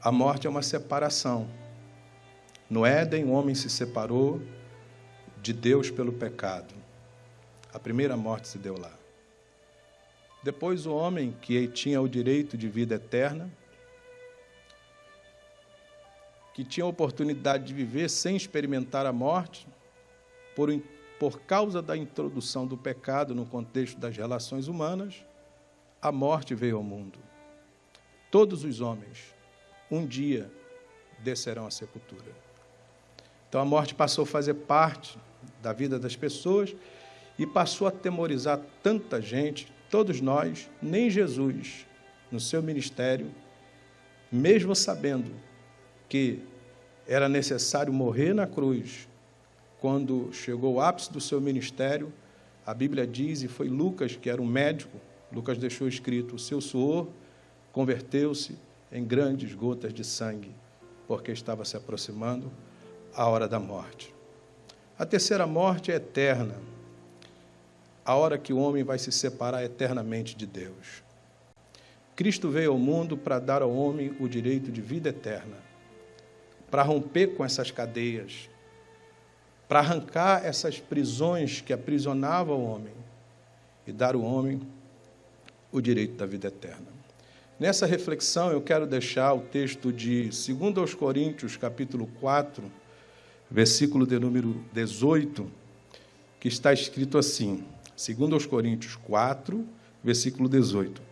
A morte é uma separação. No Éden, o homem se separou de Deus pelo pecado. A primeira morte se deu lá. Depois, o homem que tinha o direito de vida eterna, que tinha a oportunidade de viver sem experimentar a morte, por, por causa da introdução do pecado no contexto das relações humanas, a morte veio ao mundo. Todos os homens, um dia, descerão à sepultura. Então a morte passou a fazer parte da vida das pessoas e passou a temorizar tanta gente, todos nós, nem Jesus, no seu ministério, mesmo sabendo que era necessário morrer na cruz, quando chegou o ápice do seu ministério, a Bíblia diz, e foi Lucas, que era um médico, Lucas deixou escrito: o seu suor converteu-se em grandes gotas de sangue, porque estava se aproximando a hora da morte. A terceira morte é eterna, a hora que o homem vai se separar eternamente de Deus. Cristo veio ao mundo para dar ao homem o direito de vida eterna, para romper com essas cadeias, para arrancar essas prisões que aprisionavam o homem e dar ao homem o direito da vida eterna. Nessa reflexão, eu quero deixar o texto de 2 Coríntios, capítulo 4, versículo de número 18, que está escrito assim, 2 Coríntios 4, versículo 18.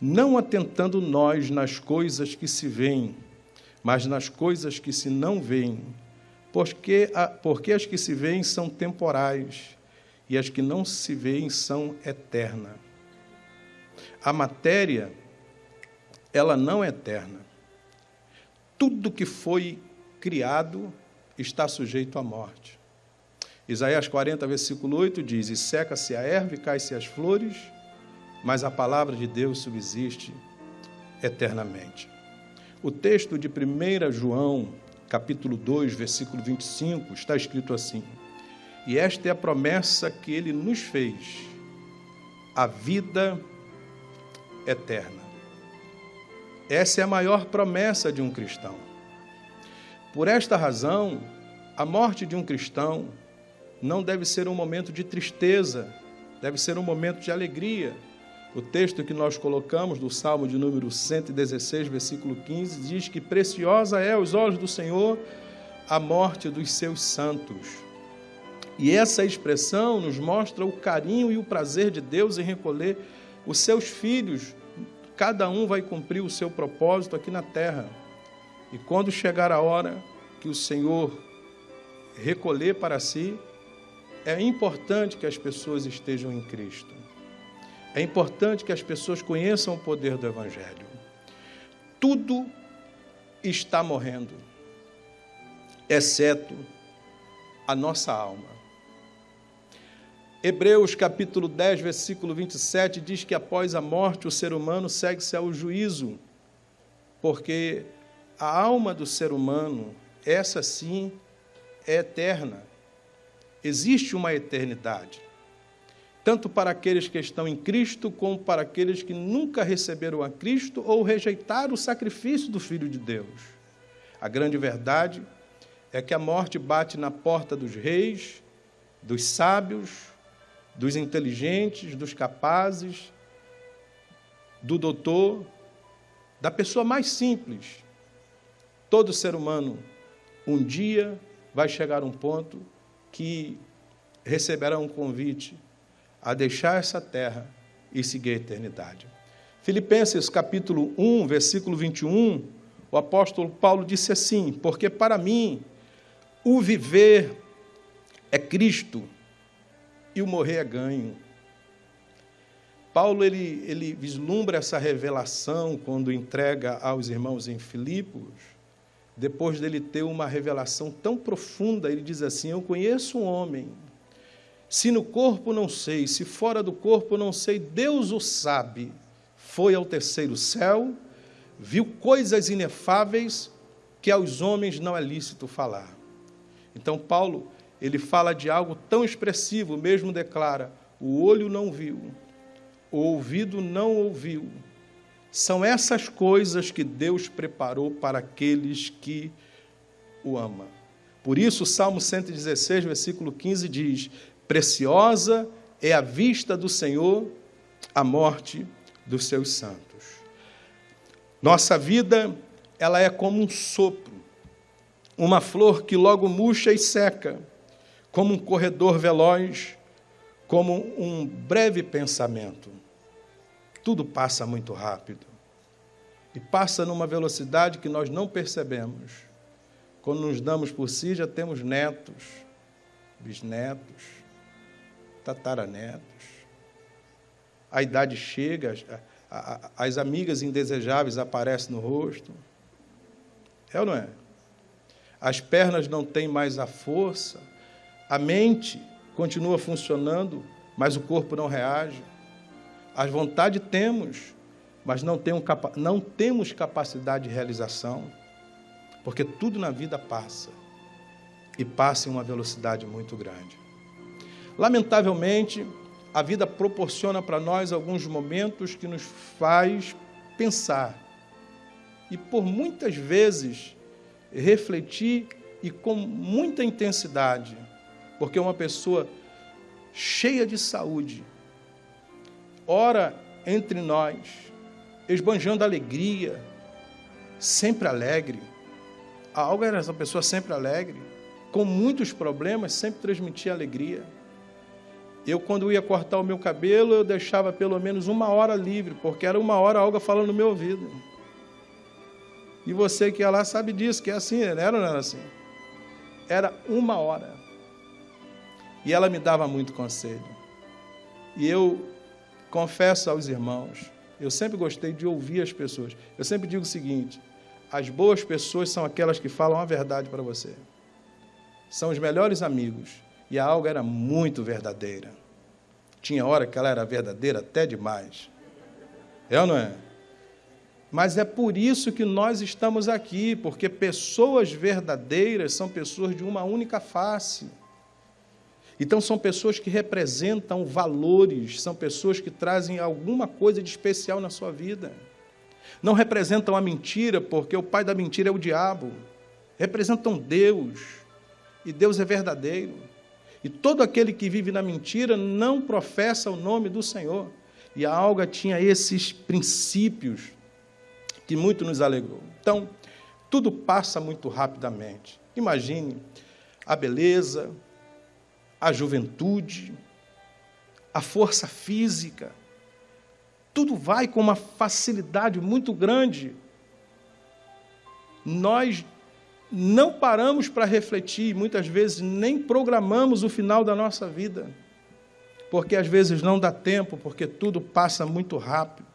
Não atentando nós nas coisas que se veem, mas nas coisas que se não veem, porque, porque as que se veem são temporais e as que não se veem são eternas. A matéria ela não é eterna. Tudo que foi criado está sujeito à morte. Isaías 40, versículo 8 diz: E seca-se a erva e cai-se as flores, mas a palavra de Deus subsiste eternamente. O texto de 1 João, capítulo 2, versículo 25, está escrito assim: E esta é a promessa que ele nos fez, a vida eterna. Essa é a maior promessa de um cristão. Por esta razão, a morte de um cristão não deve ser um momento de tristeza, deve ser um momento de alegria. O texto que nós colocamos do Salmo de número 116, versículo 15, diz que preciosa é aos olhos do Senhor a morte dos seus santos. E essa expressão nos mostra o carinho e o prazer de Deus em recolher os seus filhos Cada um vai cumprir o seu propósito aqui na terra. E quando chegar a hora que o Senhor recolher para si, é importante que as pessoas estejam em Cristo. É importante que as pessoas conheçam o poder do Evangelho. Tudo está morrendo, exceto a nossa alma. Hebreus capítulo 10, versículo 27 diz que após a morte o ser humano segue-se ao juízo, porque a alma do ser humano, essa sim, é eterna. Existe uma eternidade, tanto para aqueles que estão em Cristo, como para aqueles que nunca receberam a Cristo ou rejeitaram o sacrifício do Filho de Deus. A grande verdade é que a morte bate na porta dos reis, dos sábios, dos inteligentes, dos capazes, do doutor, da pessoa mais simples. Todo ser humano, um dia, vai chegar a um ponto que receberá um convite a deixar essa terra e seguir a eternidade. Filipenses capítulo 1, versículo 21, o apóstolo Paulo disse assim: Porque para mim o viver é Cristo e o morrer é ganho. Paulo ele, ele vislumbra essa revelação quando entrega aos irmãos em Filipos, depois dele ter uma revelação tão profunda, ele diz assim: Eu conheço um homem, se no corpo não sei, se fora do corpo não sei, Deus o sabe. Foi ao terceiro céu, viu coisas inefáveis que aos homens não é lícito falar. Então, Paulo ele fala de algo tão expressivo, mesmo declara: o olho não viu, o ouvido não ouviu, São essas coisas que Deus preparou para aqueles que o amam. Por isso, o Salmo 116, versículo 15 diz: Preciosa é a vista do Senhor a morte dos seus santos. Nossa vida, ela é como um sopro, uma flor que logo murcha e seca, como um corredor veloz, como um breve pensamento. Tudo passa muito rápido. E passa numa velocidade que nós não percebemos. Quando nos damos por si, já temos netos, bisnetos, tataranetos. A idade chega, as amigas indesejáveis aparecem no rosto. É ou não é? As pernas não têm mais a força, a mente continua funcionando, mas o corpo não reage. As vontades temos, mas não, não temos capacidade de realização, porque tudo na vida passa e passa em uma velocidade muito grande. Lamentavelmente, a vida proporciona para nós alguns momentos que nos faz pensar e por muitas vezes refletir e com muita intensidade, porque uma pessoa cheia de saúde ora entre nós, esbanjando alegria, sempre alegre. A Alga era essa pessoa sempre alegre, com muitos problemas, sempre transmitia alegria. Eu, quando ia cortar o meu cabelo, eu deixava pelo menos uma hora livre, porque era uma hora algo falando no meu ouvido. E você que ia lá sabe disso, que é assim, não era, não era assim? Era uma hora. E ela me dava muito conselho. E eu confesso aos irmãos, eu sempre gostei de ouvir as pessoas. Eu sempre digo o seguinte: as boas pessoas são aquelas que falam a verdade para você. São os melhores amigos e a alga era muito verdadeira. Tinha hora que ela era verdadeira até demais. É ou não é? Mas é por isso que nós estamos aqui, porque pessoas verdadeiras são pessoas de uma única face. Então, são pessoas que representam valores, são pessoas que trazem alguma coisa de especial na sua vida. Não representam a mentira, porque o pai da mentira é o diabo. Representam Deus, e Deus é verdadeiro. E todo aquele que vive na mentira não professa o nome do Senhor. E a alga tinha esses princípios que muito nos alegrou. Então, tudo passa muito rapidamente. Imagine a beleza, a juventude, a força física, tudo vai com uma facilidade muito grande. Nós não paramos para refletir, muitas vezes nem programamos o final da nossa vida, porque às vezes não dá tempo, porque tudo passa muito rápido.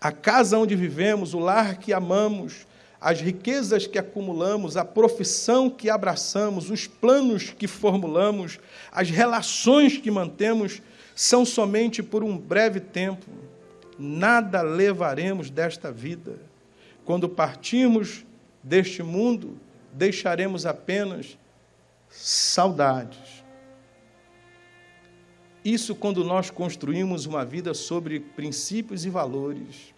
A casa onde vivemos, o lar que amamos, as riquezas que acumulamos, a profissão que abraçamos, os planos que formulamos, as relações que mantemos, são somente por um breve tempo. Nada levaremos desta vida. Quando partimos, deste mundo, deixaremos apenas saudades. Isso quando nós construímos uma vida sobre princípios e valores.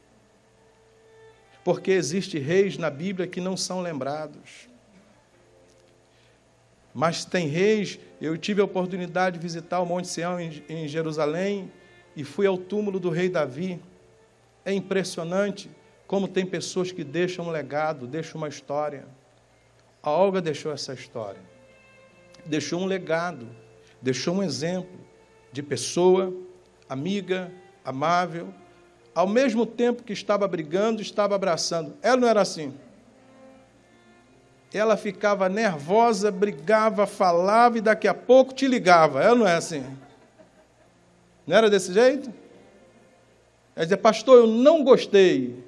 Porque existe reis na Bíblia que não são lembrados. Mas tem reis, eu tive a oportunidade de visitar o Monte Sião em Jerusalém e fui ao túmulo do rei Davi. É impressionante como tem pessoas que deixam um legado, deixam uma história. A Olga deixou essa história. Deixou um legado, deixou um exemplo de pessoa, amiga, amável, ao mesmo tempo que estava brigando, estava abraçando. Ela não era assim. Ela ficava nervosa, brigava, falava e daqui a pouco te ligava. Ela não é assim. Não era desse jeito? Ela dizia, pastor, eu não gostei.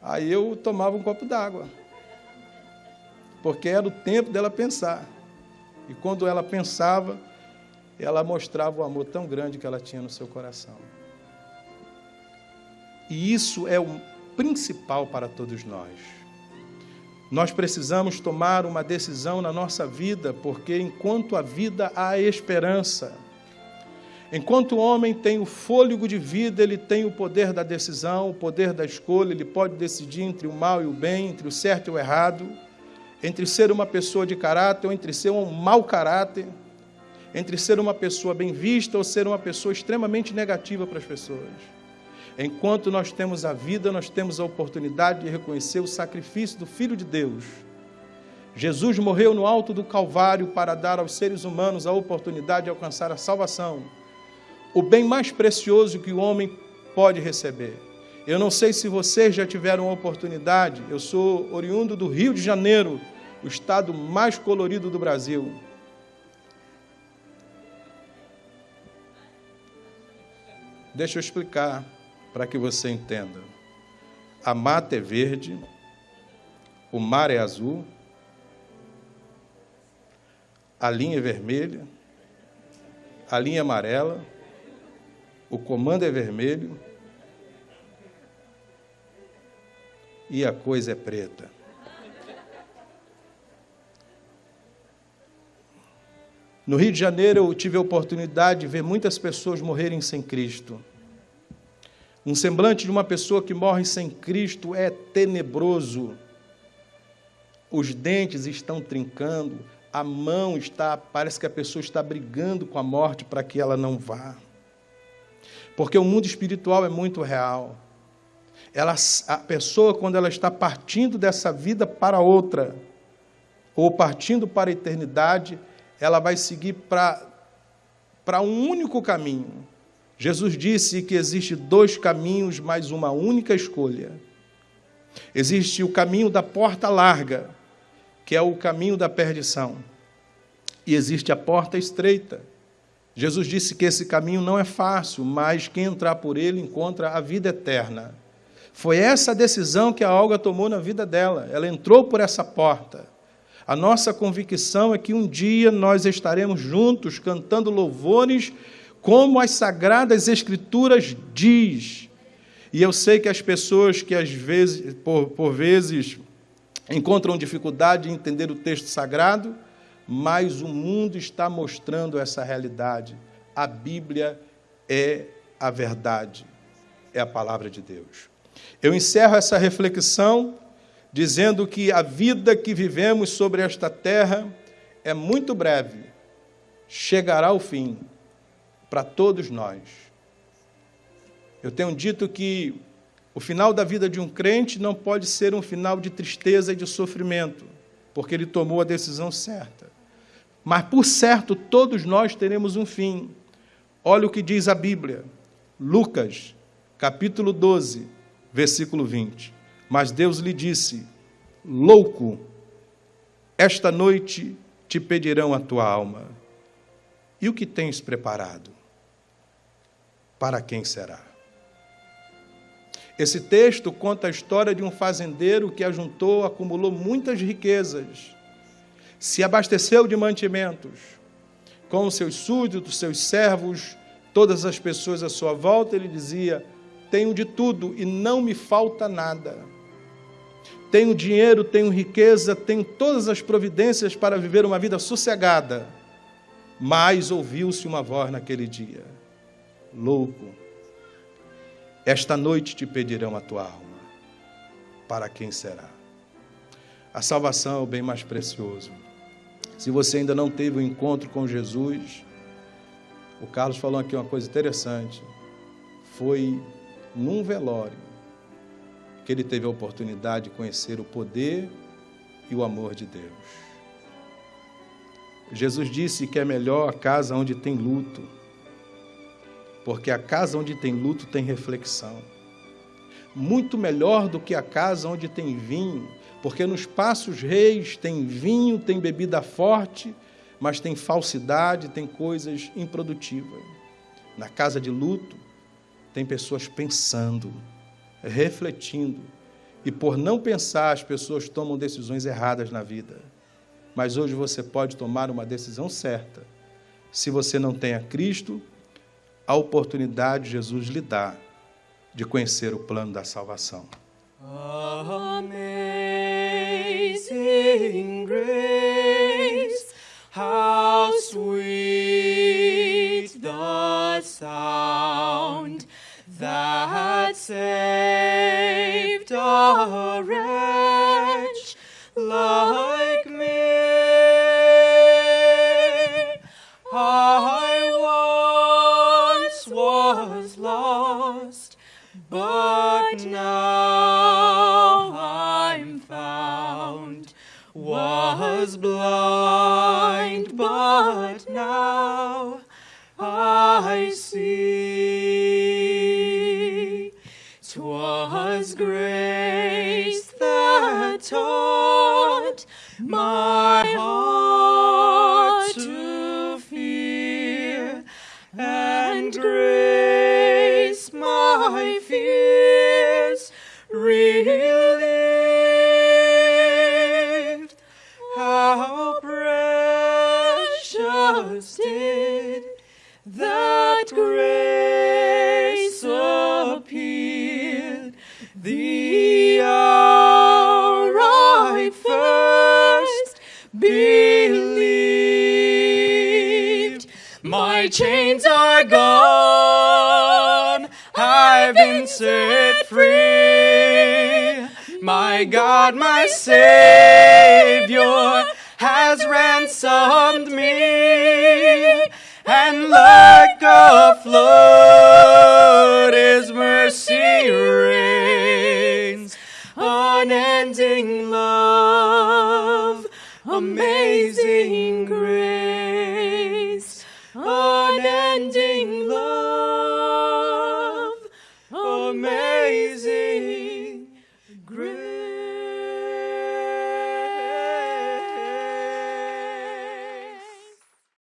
Aí eu tomava um copo d'água. Porque era o tempo dela pensar. E quando ela pensava, ela mostrava o amor tão grande que ela tinha no seu coração. E isso é o principal para todos nós. Nós precisamos tomar uma decisão na nossa vida, porque enquanto a vida há esperança. Enquanto o homem tem o fôlego de vida, ele tem o poder da decisão, o poder da escolha, ele pode decidir entre o mal e o bem, entre o certo e o errado, entre ser uma pessoa de caráter ou entre ser um mau caráter, entre ser uma pessoa bem vista ou ser uma pessoa extremamente negativa para as pessoas. Enquanto nós temos a vida, nós temos a oportunidade de reconhecer o sacrifício do Filho de Deus. Jesus morreu no alto do Calvário para dar aos seres humanos a oportunidade de alcançar a salvação o bem mais precioso que o homem pode receber. Eu não sei se vocês já tiveram a oportunidade, eu sou oriundo do Rio de Janeiro, o estado mais colorido do Brasil. Deixa eu explicar para que você entenda. A mata é verde, o mar é azul, a linha é vermelha, a linha é amarela, o comando é vermelho e a coisa é preta. No Rio de Janeiro, eu tive a oportunidade de ver muitas pessoas morrerem sem Cristo. Um semblante de uma pessoa que morre sem Cristo é tenebroso. Os dentes estão trincando, a mão está, parece que a pessoa está brigando com a morte para que ela não vá. Porque o mundo espiritual é muito real. Ela, a pessoa, quando ela está partindo dessa vida para outra, ou partindo para a eternidade, ela vai seguir para, para um único caminho. Jesus disse que existe dois caminhos, mas uma única escolha. Existe o caminho da porta larga, que é o caminho da perdição. E existe a porta estreita, Jesus disse que esse caminho não é fácil, mas quem entrar por ele encontra a vida eterna. Foi essa decisão que a Olga tomou na vida dela. Ela entrou por essa porta. A nossa convicção é que um dia nós estaremos juntos cantando louvores como as sagradas escrituras diz. E eu sei que as pessoas que às vezes, por, por vezes, encontram dificuldade em entender o texto sagrado, mas o mundo está mostrando essa realidade. A Bíblia é a verdade, é a palavra de Deus. Eu encerro essa reflexão dizendo que a vida que vivemos sobre esta terra é muito breve, chegará ao fim para todos nós. Eu tenho dito que o final da vida de um crente não pode ser um final de tristeza e de sofrimento, porque ele tomou a decisão certa. Mas por certo, todos nós teremos um fim. Olha o que diz a Bíblia, Lucas, capítulo 12, versículo 20. Mas Deus lhe disse: Louco, esta noite te pedirão a tua alma. E o que tens preparado? Para quem será? Esse texto conta a história de um fazendeiro que ajuntou, acumulou muitas riquezas se abasteceu de mantimentos com seus súditos, seus servos, todas as pessoas à sua volta, ele dizia: Tenho de tudo e não me falta nada. Tenho dinheiro, tenho riqueza, tenho todas as providências para viver uma vida sossegada. Mas ouviu-se uma voz naquele dia: Louco, esta noite te pedirão a tua alma. Para quem será? A salvação é o bem mais precioso. Se você ainda não teve o um encontro com Jesus, o Carlos falou aqui uma coisa interessante. Foi num velório que ele teve a oportunidade de conhecer o poder e o amor de Deus. Jesus disse que é melhor a casa onde tem luto, porque a casa onde tem luto tem reflexão. Muito melhor do que a casa onde tem vinho, porque nos passos reis tem vinho, tem bebida forte, mas tem falsidade, tem coisas improdutivas. Na casa de luto, tem pessoas pensando, refletindo, e por não pensar, as pessoas tomam decisões erradas na vida. Mas hoje você pode tomar uma decisão certa. Se você não tem a Cristo, a oportunidade Jesus lhe dá de conhecer o plano da salvação. Amazing was blind, but now I see. chains are gone. I've been set free. My God, my Savior